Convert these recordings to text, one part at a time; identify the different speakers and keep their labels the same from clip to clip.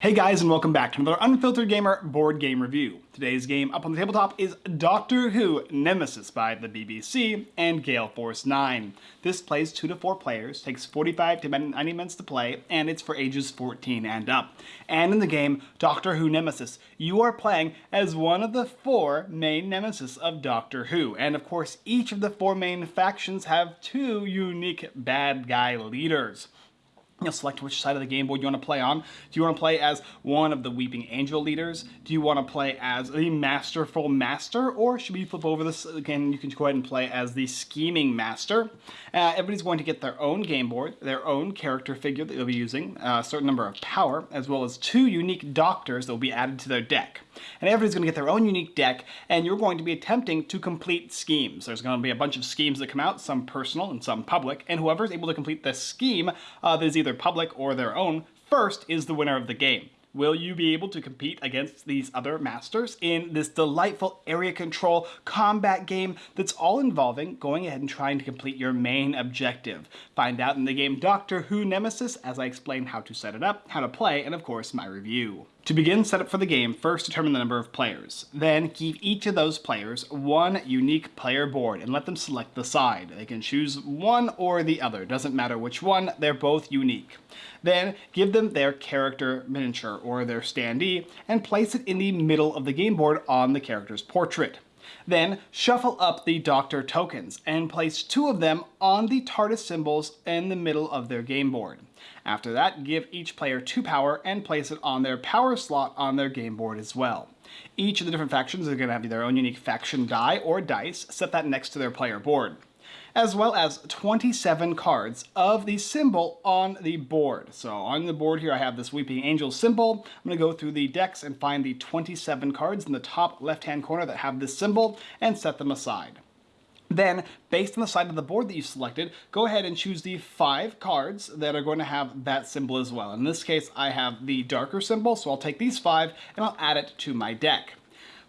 Speaker 1: Hey guys and welcome back to another Unfiltered Gamer board game review. Today's game up on the tabletop is Doctor Who Nemesis by the BBC and Gale Force 9. This plays 2 to 4 players, takes 45 to 90 minutes to play, and it's for ages 14 and up. And in the game, Doctor Who Nemesis, you are playing as one of the four main nemesis of Doctor Who. And of course, each of the four main factions have two unique bad guy leaders. You'll select which side of the game board you want to play on. Do you want to play as one of the Weeping Angel leaders? Do you want to play as the Masterful Master? Or should we flip over this again? You can go ahead and play as the Scheming Master. Uh, everybody's going to get their own game board, their own character figure that they'll be using, a certain number of power, as well as two unique doctors that will be added to their deck. And everybody's going to get their own unique deck, and you're going to be attempting to complete schemes. There's going to be a bunch of schemes that come out, some personal and some public, and whoever's able to complete the scheme uh, that is either public or their own first is the winner of the game. Will you be able to compete against these other masters in this delightful area control combat game that's all involving going ahead and trying to complete your main objective? Find out in the game Doctor Who Nemesis as I explain how to set it up, how to play, and of course my review. To begin setup for the game, first determine the number of players. Then give each of those players one unique player board and let them select the side. They can choose one or the other, doesn't matter which one, they're both unique. Then give them their character miniature or their standee and place it in the middle of the game board on the character's portrait. Then shuffle up the Doctor tokens and place two of them on the TARDIS symbols in the middle of their game board. After that, give each player two power and place it on their power slot on their game board as well. Each of the different factions are going to have their own unique faction die or dice, set that next to their player board as well as 27 cards of the symbol on the board. So on the board here I have this Weeping Angel symbol. I'm going to go through the decks and find the 27 cards in the top left-hand corner that have this symbol and set them aside. Then, based on the side of the board that you selected, go ahead and choose the five cards that are going to have that symbol as well. In this case, I have the darker symbol, so I'll take these five and I'll add it to my deck.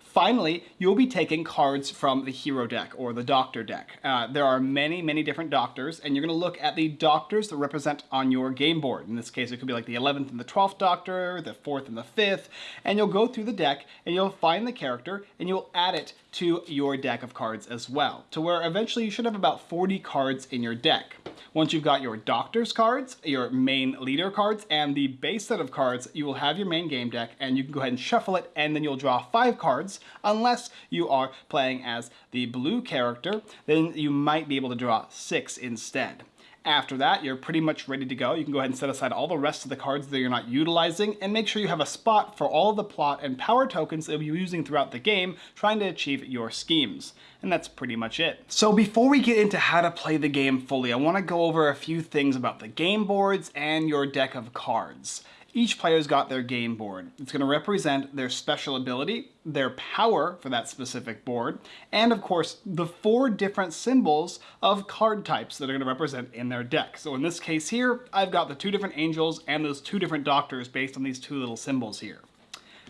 Speaker 1: Finally, you'll be taking cards from the hero deck or the doctor deck. Uh, there are many, many different doctors, and you're going to look at the doctors that represent on your game board. In this case, it could be like the 11th and the 12th doctor, the 4th and the 5th, and you'll go through the deck and you'll find the character and you'll add it to your deck of cards as well, to where eventually you should have about 40 cards in your deck. Once you've got your doctor's cards, your main leader cards, and the base set of cards, you will have your main game deck and you can go ahead and shuffle it and then you'll draw five cards unless you are playing as the blue character, then you might be able to draw six instead. After that, you're pretty much ready to go. You can go ahead and set aside all the rest of the cards that you're not utilizing and make sure you have a spot for all the plot and power tokens that you'll be using throughout the game trying to achieve your schemes. And that's pretty much it. So before we get into how to play the game fully, I want to go over a few things about the game boards and your deck of cards. Each player's got their game board. It's going to represent their special ability, their power for that specific board, and of course the four different symbols of card types that are going to represent in their deck. So in this case here, I've got the two different angels and those two different doctors based on these two little symbols here.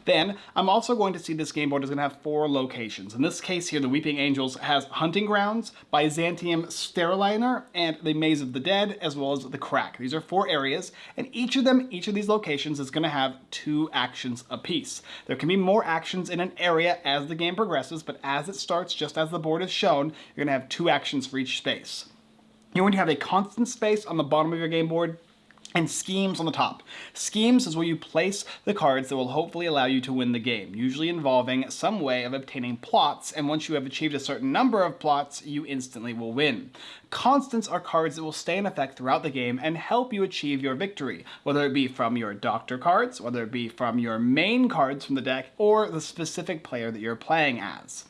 Speaker 1: Then I'm also going to see this game board is going to have four locations. In this case here, the Weeping Angels has Hunting Grounds, Byzantium Starliner, and the Maze of the Dead, as well as the Crack. These are four areas, and each of them, each of these locations is going to have two actions apiece. There can be more actions in an area as the game progresses, but as it starts, just as the board is shown, you're going to have two actions for each space. You're going to have a constant space on the bottom of your game board and schemes on the top. Schemes is where you place the cards that will hopefully allow you to win the game, usually involving some way of obtaining plots, and once you have achieved a certain number of plots, you instantly will win. Constants are cards that will stay in effect throughout the game and help you achieve your victory, whether it be from your doctor cards, whether it be from your main cards from the deck, or the specific player that you're playing as.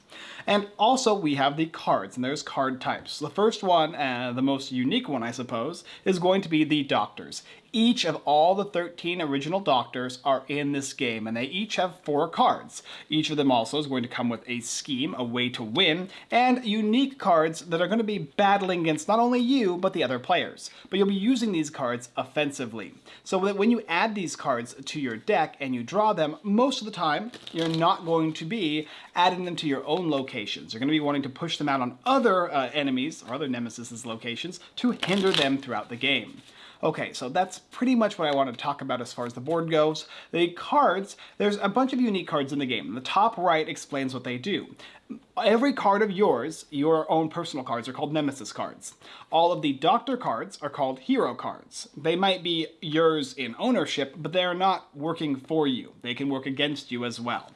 Speaker 1: And also we have the cards, and there's card types. The first one, uh, the most unique one I suppose, is going to be the Doctors. Each of all the 13 original Doctors are in this game, and they each have four cards. Each of them also is going to come with a scheme, a way to win, and unique cards that are going to be battling against not only you, but the other players. But you'll be using these cards offensively. So that when you add these cards to your deck and you draw them, most of the time, you're not going to be adding them to your own locations. You're going to be wanting to push them out on other uh, enemies or other nemesis locations to hinder them throughout the game. Okay, so that's pretty much what I want to talk about as far as the board goes. The cards, there's a bunch of unique cards in the game. The top right explains what they do. Every card of yours, your own personal cards, are called Nemesis cards. All of the Doctor cards are called Hero cards. They might be yours in ownership, but they're not working for you. They can work against you as well.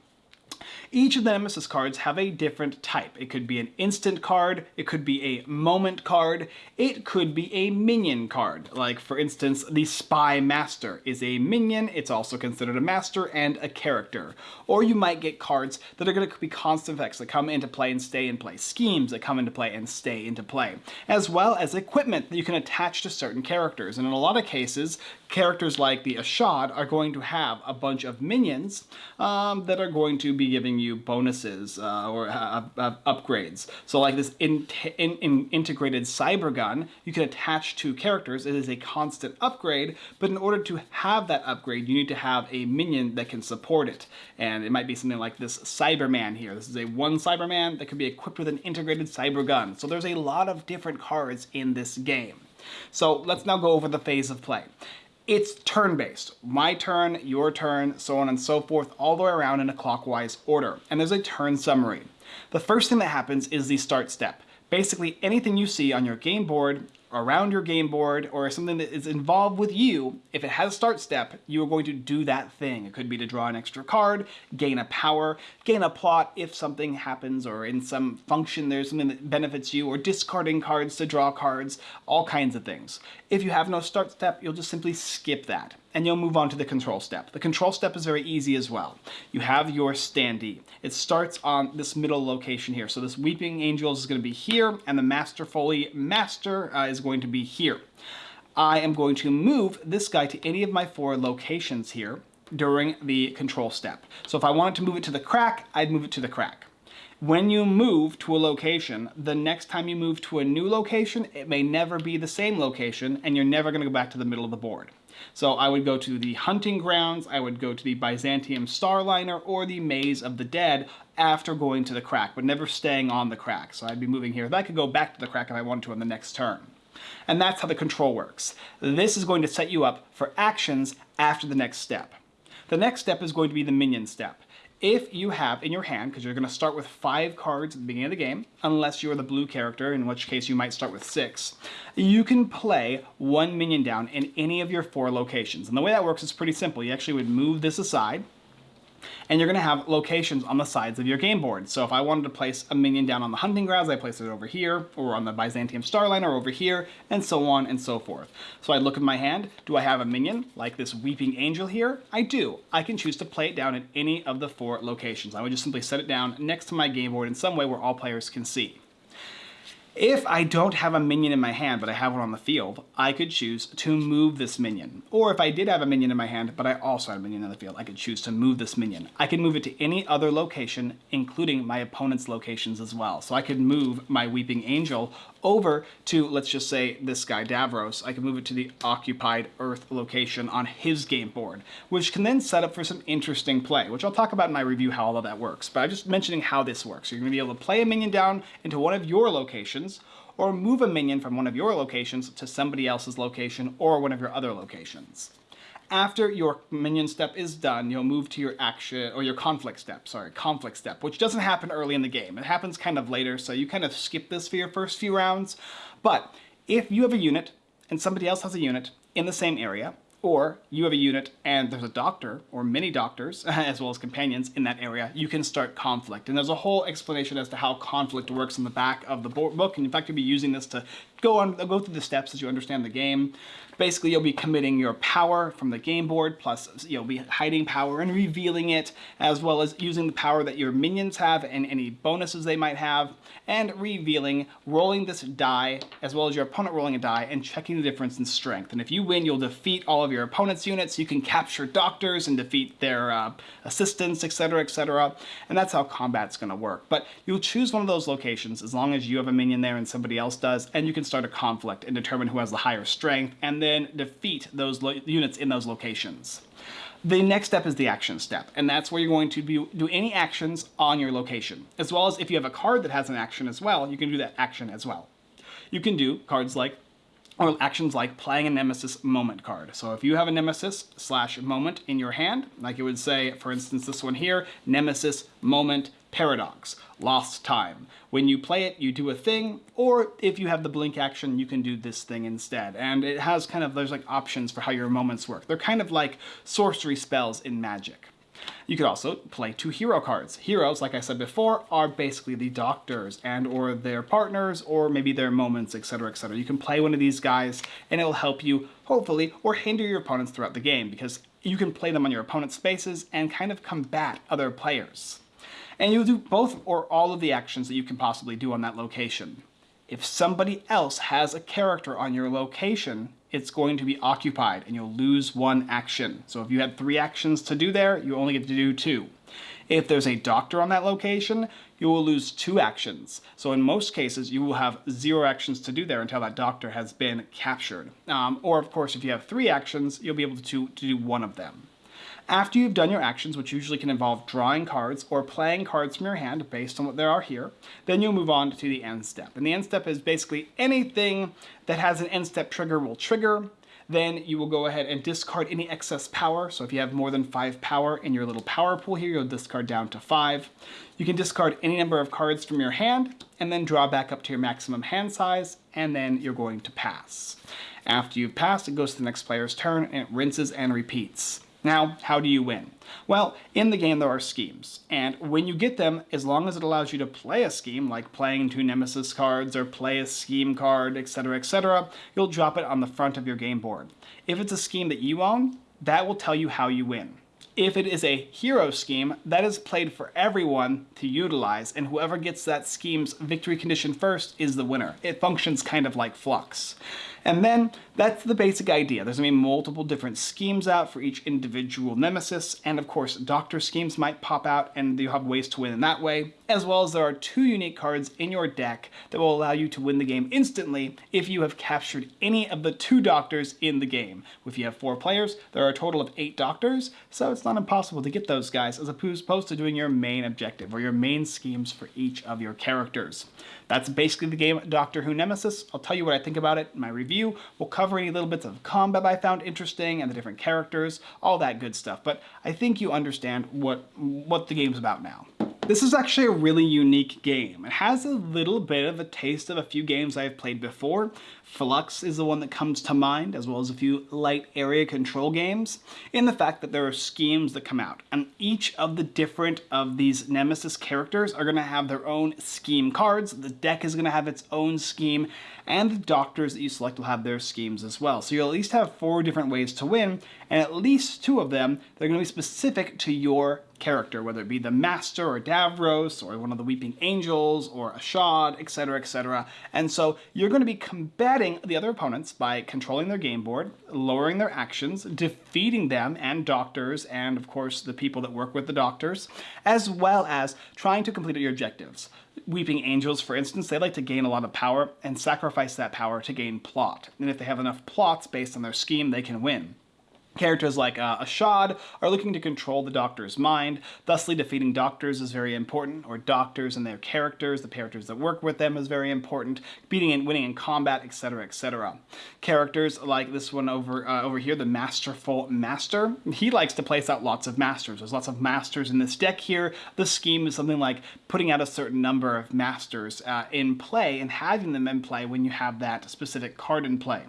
Speaker 1: Each of the Nemesis cards have a different type. It could be an instant card, it could be a moment card, it could be a minion card. Like for instance, the Spy Master is a minion, it's also considered a master and a character. Or you might get cards that are going to be constant effects that come into play and stay in play, schemes that come into play and stay into play, as well as equipment that you can attach to certain characters. And in a lot of cases, characters like the Ashad are going to have a bunch of minions um, that are going to be giving you bonuses uh, or uh, upgrades. So like this in in in integrated cyber gun, you can attach to characters. It is a constant upgrade, but in order to have that upgrade, you need to have a minion that can support it. And it might be something like this Cyberman here. This is a one Cyberman that can be equipped with an integrated cyber gun. So there's a lot of different cards in this game. So let's now go over the phase of play. It's turn-based. My turn, your turn, so on and so forth, all the way around in a clockwise order. And there's a turn summary. The first thing that happens is the start step. Basically, anything you see on your game board around your game board or something that is involved with you, if it has a start step, you are going to do that thing. It could be to draw an extra card, gain a power, gain a plot if something happens or in some function there's something that benefits you, or discarding cards to draw cards, all kinds of things. If you have no start step, you'll just simply skip that and you'll move on to the control step. The control step is very easy as well. You have your standee. It starts on this middle location here. So this Weeping Angels is going to be here, and the Masterful Master uh, is going to be here. I am going to move this guy to any of my four locations here during the control step. So if I wanted to move it to the crack, I'd move it to the crack. When you move to a location, the next time you move to a new location, it may never be the same location, and you're never going to go back to the middle of the board. So I would go to the Hunting Grounds, I would go to the Byzantium Starliner, or the Maze of the Dead after going to the crack, but never staying on the crack. So I'd be moving here. I could go back to the crack if I wanted to on the next turn. And that's how the control works. This is going to set you up for actions after the next step. The next step is going to be the minion step if you have in your hand, because you're going to start with five cards at the beginning of the game, unless you're the blue character, in which case you might start with six, you can play one minion down in any of your four locations. And the way that works is pretty simple. You actually would move this aside, and you're going to have locations on the sides of your game board. So if I wanted to place a minion down on the hunting grounds, I place it over here, or on the Byzantium Starliner over here, and so on and so forth. So I look at my hand, do I have a minion, like this Weeping Angel here? I do. I can choose to play it down at any of the four locations. I would just simply set it down next to my game board in some way where all players can see. If I don't have a minion in my hand, but I have one on the field, I could choose to move this minion. Or if I did have a minion in my hand, but I also had a minion in the field, I could choose to move this minion. I can move it to any other location, including my opponent's locations as well. So I could move my Weeping Angel over to, let's just say, this guy, Davros. I can move it to the occupied Earth location on his game board, which can then set up for some interesting play, which I'll talk about in my review how all of that works. But I'm just mentioning how this works. You're going to be able to play a minion down into one of your locations, locations, or move a minion from one of your locations to somebody else's location or one of your other locations. After your minion step is done, you'll move to your action, or your conflict step, sorry, conflict step, which doesn't happen early in the game. It happens kind of later, so you kind of skip this for your first few rounds. But if you have a unit and somebody else has a unit in the same area, or you have a unit and there's a doctor or many doctors as well as companions in that area, you can start conflict. And there's a whole explanation as to how conflict works in the back of the book. And in fact, you'll be using this to go on, go through the steps as you understand the game. Basically, you'll be committing your power from the game board, plus you'll be hiding power and revealing it, as well as using the power that your minions have and any bonuses they might have, and revealing, rolling this die, as well as your opponent rolling a die, and checking the difference in strength. And if you win, you'll defeat all of your opponent's units. You can capture doctors and defeat their uh, assistants, etc., etc. And that's how combat's going to work. But you'll choose one of those locations as long as you have a minion there and somebody else does, and you can start a conflict and determine who has the higher strength, and then defeat those units in those locations. The next step is the action step, and that's where you're going to be, do any actions on your location. As well as if you have a card that has an action as well, you can do that action as well. You can do cards like or actions like playing a Nemesis moment card. So if you have a Nemesis slash moment in your hand, like it would say, for instance, this one here, Nemesis moment paradox, lost time. When you play it, you do a thing, or if you have the blink action, you can do this thing instead. And it has kind of, there's like options for how your moments work. They're kind of like sorcery spells in Magic. You could also play two hero cards. Heroes, like I said before, are basically the doctors and or their partners or maybe their moments, etc, etc. You can play one of these guys and it will help you, hopefully, or hinder your opponents throughout the game because you can play them on your opponent's spaces and kind of combat other players. And you'll do both or all of the actions that you can possibly do on that location. If somebody else has a character on your location, it's going to be occupied and you'll lose one action. So if you had three actions to do there, you only get to do two. If there's a doctor on that location, you will lose two actions. So in most cases, you will have zero actions to do there until that doctor has been captured. Um, or of course, if you have three actions, you'll be able to, to do one of them. After you've done your actions, which usually can involve drawing cards or playing cards from your hand based on what there are here, then you'll move on to the end step. And the end step is basically anything that has an end step trigger will trigger. Then you will go ahead and discard any excess power. So if you have more than five power in your little power pool here, you'll discard down to five. You can discard any number of cards from your hand and then draw back up to your maximum hand size, and then you're going to pass. After you've passed, it goes to the next player's turn and it rinses and repeats. Now, how do you win? Well, in the game there are schemes, and when you get them, as long as it allows you to play a scheme, like playing two Nemesis cards or play a scheme card, etc, etc, you'll drop it on the front of your game board. If it's a scheme that you own, that will tell you how you win. If it is a hero scheme, that is played for everyone to utilize, and whoever gets that scheme's victory condition first is the winner. It functions kind of like Fluxx. And then that's the basic idea. There's gonna be multiple different schemes out for each individual nemesis, and of course, doctor schemes might pop out and you have ways to win in that way, as well as there are two unique cards in your deck that will allow you to win the game instantly if you have captured any of the two doctors in the game. If you have four players, there are a total of eight doctors, so it's not impossible to get those guys as opposed to doing your main objective or your main schemes for each of your characters. That's basically the game Doctor Who Nemesis. I'll tell you what I think about it in my review. We'll cover any little bits of combat I found interesting and the different characters, all that good stuff. But I think you understand what, what the game's about now. This is actually a really unique game. It has a little bit of a taste of a few games I've played before. Fluxx is the one that comes to mind, as well as a few light area control games, in the fact that there are schemes that come out, and each of the different of these Nemesis characters are going to have their own scheme cards, the deck is going to have its own scheme, and the doctors that you select will have their schemes as well. So you'll at least have four different ways to win, and at least two of them, they're going to be specific to your character, whether it be the Master or Davros or one of the Weeping Angels or Ashad, etc, etc. And so you're going to be combating the other opponents by controlling their game board, lowering their actions, defeating them and doctors and of course the people that work with the doctors, as well as trying to complete your objectives. Weeping Angels, for instance, they like to gain a lot of power and sacrifice that power to gain plot. And if they have enough plots based on their scheme, they can win. Characters like uh, Ashad are looking to control the Doctor's mind, thusly defeating Doctors is very important, or Doctors and their characters, the characters that work with them is very important, beating and winning in combat, etc, etc. Characters like this one over uh, over here, the Masterful Master, he likes to place out lots of Masters. There's lots of Masters in this deck here. The scheme is something like putting out a certain number of Masters uh, in play and having them in play when you have that specific card in play.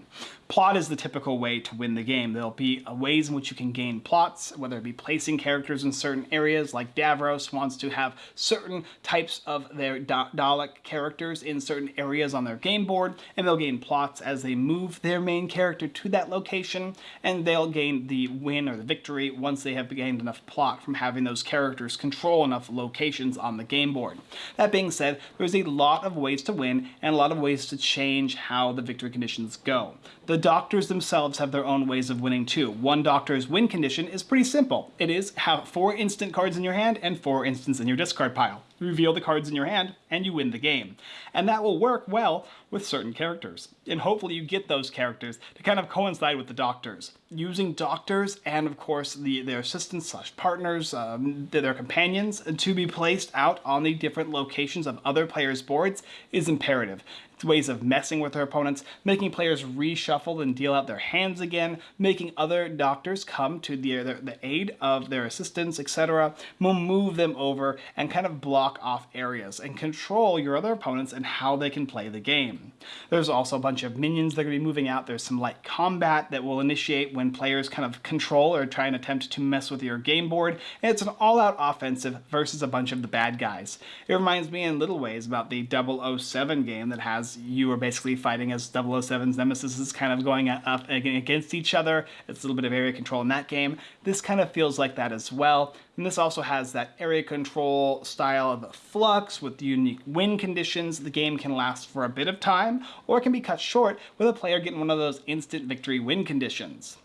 Speaker 1: Plot is the typical way to win the game. There'll be ways in which you can gain plots, whether it be placing characters in certain areas, like Davros wants to have certain types of their Dalek characters in certain areas on their game board, and they'll gain plots as they move their main character to that location, and they'll gain the win or the victory once they have gained enough plot from having those characters control enough locations on the game board. That being said, there's a lot of ways to win and a lot of ways to change how the victory conditions go. The doctors themselves have their own ways of winning too. One doctor's win condition is pretty simple. It is have four instant cards in your hand and four instants in your discard pile. reveal the cards in your hand, and you win the game. And that will work well with certain characters. And hopefully you get those characters to kind of coincide with the doctors. Using doctors and of course the, their assistants slash partners, um, their companions, to be placed out on the different locations of other players' boards is imperative ways of messing with their opponents, making players reshuffle and deal out their hands again, making other doctors come to the, the, the aid of their assistants, etc. will move them over and kind of block off areas and control your other opponents and how they can play the game. There's also a bunch of minions that are going to be moving out. There's some light combat that will initiate when players kind of control or try and attempt to mess with your game board. And it's an all-out offensive versus a bunch of the bad guys. It reminds me in little ways about the 007 game that has you are basically fighting as 007's nemesis is kind of going up against each other. It's a little bit of area control in that game. This kind of feels like that as well. And this also has that area control style of Fluxx with unique win conditions. The game can last for a bit of time, or it can be cut short with a player getting one of those instant victory win conditions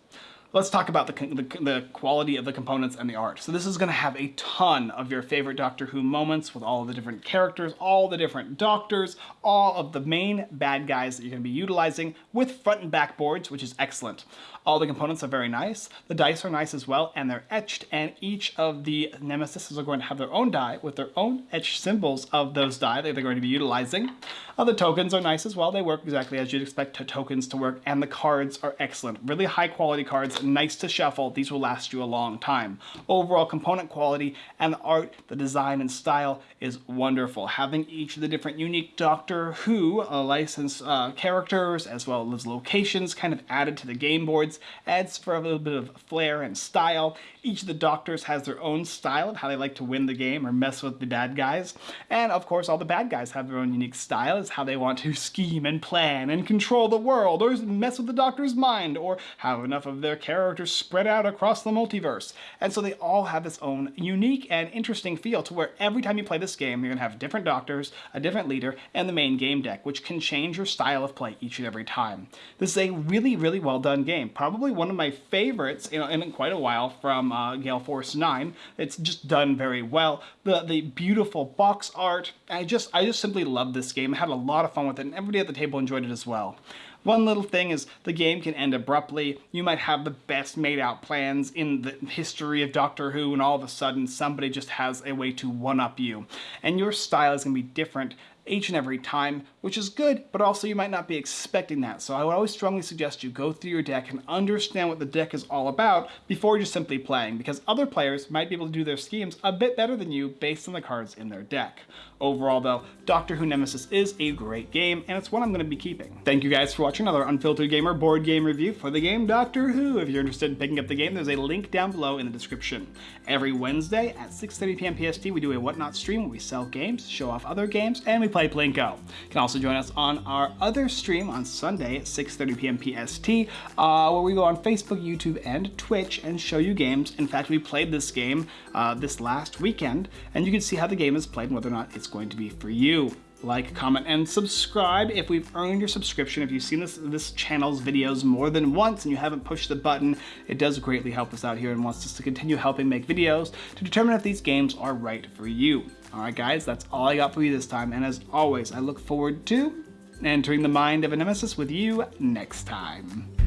Speaker 1: let's talk about the, the, the, quality of the components and the art. So this is going to have a ton of your favorite Doctor Who moments with all the different characters, all the different doctors, all of the main bad guys that you're going to be utilizing with front and back boards, which is excellent. All the components are very nice. The dice are nice as well, and they're etched, and each of the nemesis are going to have their own die with their own etched symbols of those die that they're going to be utilizing. Uh, the tokens are nice as well. They work exactly as you'd expect tokens to work, and the cards are excellent. Really high quality cards, nice to shuffle. These will last you a long time. Overall component quality and art, the design and style is wonderful. Having each of the different unique Doctor Who uh, licensed uh, characters as well as locations kind of added to the game boards adds for a little bit of flair and style. Each of the doctors has their own style of how they like to win the game or mess with the bad guys. And of course, all the bad guys have their own unique style as how they want to scheme and plan and control the world or mess with the doctor's mind or have enough of their characters spread out across the multiverse. And so they all have this own unique and interesting feel to where every time you play this game, you're gonna have different doctors, a different leader, and the main game deck, which can change your style of play each and every time. This is a really, really well done game probably one of my favorites know, in quite a while from uh, Gale Force 9. It's just done very well. The the beautiful box art, I just I just simply love this game. I had a lot of fun with it, and everybody at the table enjoyed it as well. One little thing is the game can end abruptly. You might have the best made out plans in the history of Doctor Who and all of a sudden somebody just has a way to one up you. And your style is going to be different each and every time, which is good, but also you might not be expecting that. So I would always strongly suggest you go through your deck and understand what the deck is all about before just simply playing, because other players might be able to do their schemes a bit better than you based on the cards in their deck. Overall though, Doctor Who Nemesis is a great game, and it's one I'm going to be keeping. Thank you guys for watching another Unfiltered Gamer board game review for the game Doctor Who. If you're interested in picking up the game, there's a link down below in the description. Every Wednesday at 6.30pm PST, we do a Whatnot stream where we sell games, show off other games, and we play Plinko. You can also join us on our other stream on Sunday at 6.30pm PST, uh, where we go on Facebook, YouTube, and Twitch and show you games. In fact, we played this game uh, this last weekend, and you can see how the game is played and whether or not it's going to be for you. Like, comment, and subscribe if we've earned your subscription. If you've seen this, this channel's videos more than once and you haven't pushed the button, it does greatly help us out here and wants us to continue helping make videos to determine if these games are right for you. Alright guys, that's all I got for you this time, and as always, I look forward to entering the mind of a nemesis with you next time.